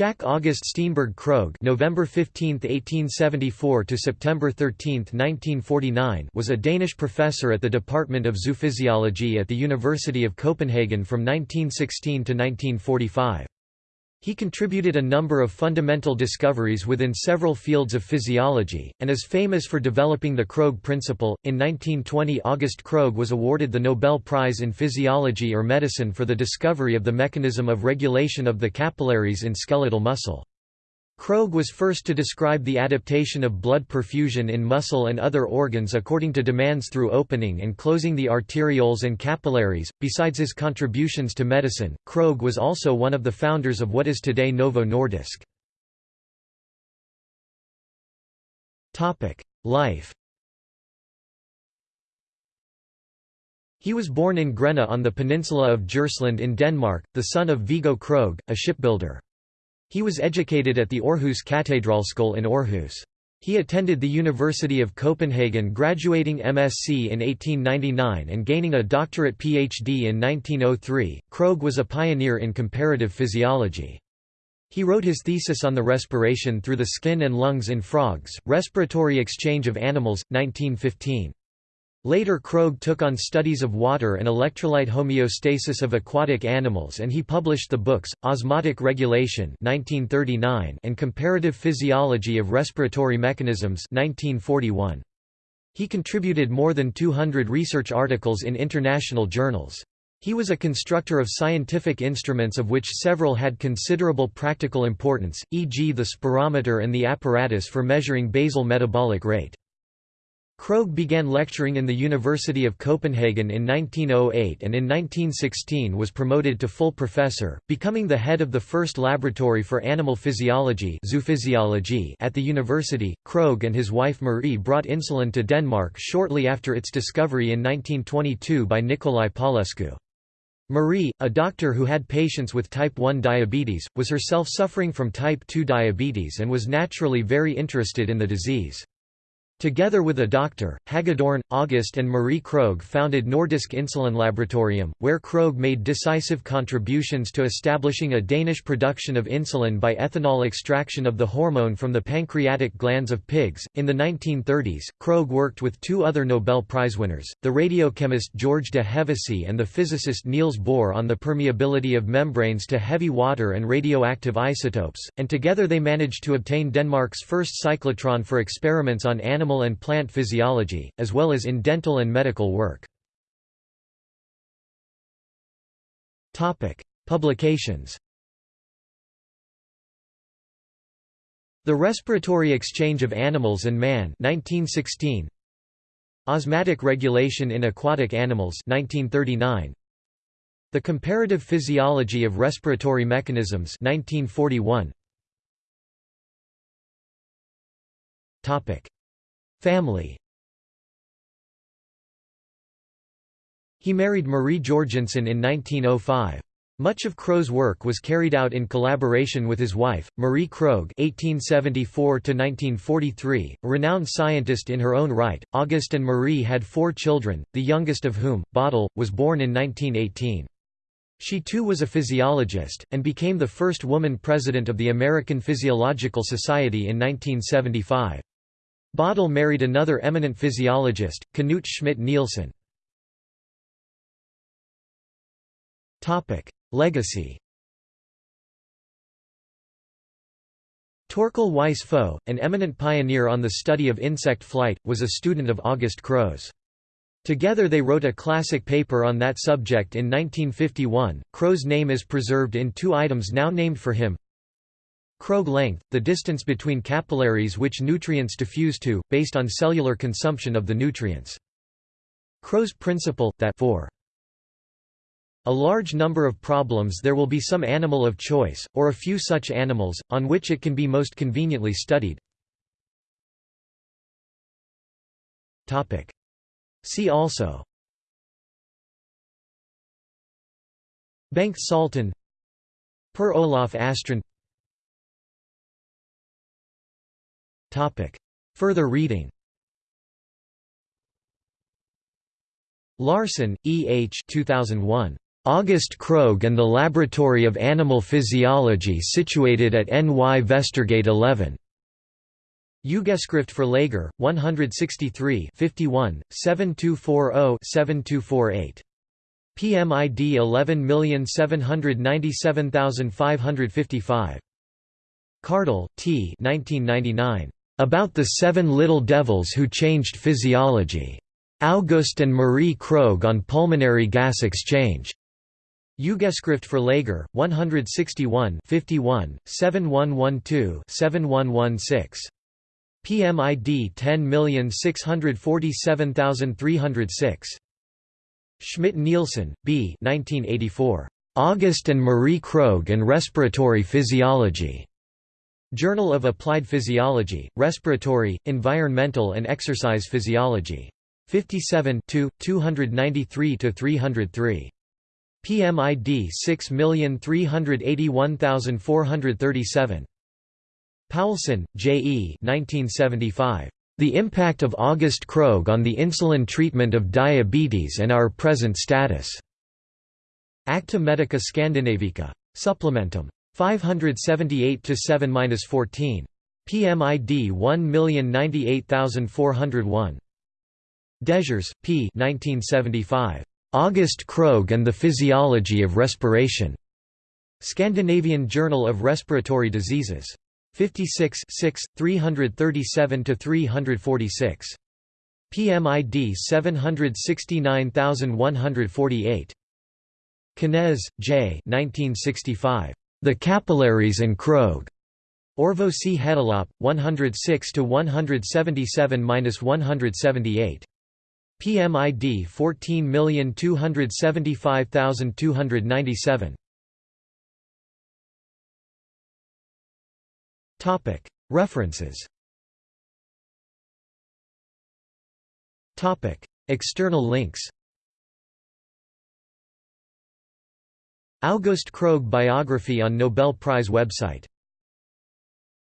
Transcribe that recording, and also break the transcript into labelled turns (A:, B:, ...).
A: Schack August Steenberg Krogh November 15, 1874 to September 13, 1949 was a Danish professor at the Department of Zoophysiology at the University of Copenhagen from 1916 to 1945. He contributed a number of fundamental discoveries within several fields of physiology, and is famous for developing the Krogh principle. In 1920, August Krogh was awarded the Nobel Prize in Physiology or Medicine for the discovery of the mechanism of regulation of the capillaries in skeletal muscle. Krogh was first to describe the adaptation of blood perfusion in muscle and other organs according to demands through opening and closing the arterioles and capillaries. Besides his contributions to medicine, Krogh was also one of the founders of what is today Novo Nordisk. Topic: Life. He was born in Grena on the peninsula of Djursland in Denmark, the son of Viggo Krogh, a shipbuilder. He was educated at the Aarhus Katedralskole in Aarhus. He attended the University of Copenhagen graduating MSc in 1899 and gaining a doctorate PhD in 1903. Krogh was a pioneer in comparative physiology. He wrote his thesis on the respiration through the skin and lungs in frogs, Respiratory Exchange of Animals, 1915. Later Krogh took on studies of water and electrolyte homeostasis of aquatic animals and he published the books, Osmotic Regulation 1939 and Comparative Physiology of Respiratory Mechanisms 1941. He contributed more than 200 research articles in international journals. He was a constructor of scientific instruments of which several had considerable practical importance, e.g. the spirometer and the apparatus for measuring basal metabolic rate. Krogh began lecturing in the University of Copenhagen in 1908 and in 1916 was promoted to full professor, becoming the head of the first laboratory for animal physiology at the university. Krogh and his wife Marie brought insulin to Denmark shortly after its discovery in 1922 by Nicolae Paulescu. Marie, a doctor who had patients with type 1 diabetes, was herself suffering from type 2 diabetes and was naturally very interested in the disease. Together with a doctor, Hagedorn, August and Marie Krogh founded Nordisk Insulin Laboratorium, where Krogh made decisive contributions to establishing a Danish production of insulin by ethanol extraction of the hormone from the pancreatic glands of pigs. In the 1930s, Krogh worked with two other Nobel Prize winners, the radiochemist George de Hevesy and the physicist Niels Bohr on the permeability of membranes to heavy water and radioactive isotopes, and together they managed to obtain Denmark's first cyclotron for experiments on animal animal and plant physiology, as well as in dental and medical work. Publications. The Respiratory Exchange of Animals and Man 1916 Osmotic Regulation in Aquatic Animals 1939 The Comparative Physiology of Respiratory Mechanisms 1941 Topic Family He married Marie Jorgensen in 1905. Much of Krogh's work was carried out in collaboration with his wife, Marie Krogh (1874–1943), a renowned scientist in her own right. August and Marie had four children, the youngest of whom, Bodil, was born in 1918. She too was a physiologist, and became the first woman president of the American Physiological Society in 1975. Bodil married another eminent physiologist, Knut Schmidt-Nielsen. Legacy Torkel Weis-Fogh, an eminent pioneer on the study of insect flight, was a student of August Krogh's. Together they wrote a classic paper on that subject in 1951. Krogh's name is preserved in two items now named for him Krogh length, the distance between capillaries which nutrients diffuse to, based on cellular consumption of the nutrients. Krogh's principle, that for a large number of problems there will be some animal of choice, or a few such animals, on which it can be most conveniently studied. See also Bengt Saltin Per Olaf Astrand Topic. Further reading Larsen, E. H. 2001. August Krogh and the Laboratory of Animal Physiology situated at NY Vestergade 11. Ugeskrift for Læger, 163 51, 7240-7248. PMID 11797555. Kardel, T. 1999. About the Seven Little Devils Who Changed Physiology. August and Marie Krogh on Pulmonary Gas Exchange. Ugeskrift for Læger, 161 51, 7112-7116. PMID 10647306. Schmidt-Nielsen, B. 1984. August and Marie Krogh and Respiratory Physiology. Journal of Applied Physiology, Respiratory, Environmental and Exercise Physiology. 57 293–303. PMID 6381437. Poulsen, J. E. 1975. The Impact of August Krogh on the Insulin Treatment of Diabetes and Our Present Status. Acta Medica Scandinavica. Supplementum. 578 to 7-14. PMID 1098401. Dejours, P. 1975. August Krogh and the Physiology of Respiration. Scandinavian Journal of Respiratory Diseases. 56 337 to 346. PMID 769148. Knez, J. 1965. The Capillaries and Krogh. Orvosi Hetilap, 106 to 177-178. PMID 14275297. Topic References Topic External links August Krogh biography on Nobel Prize website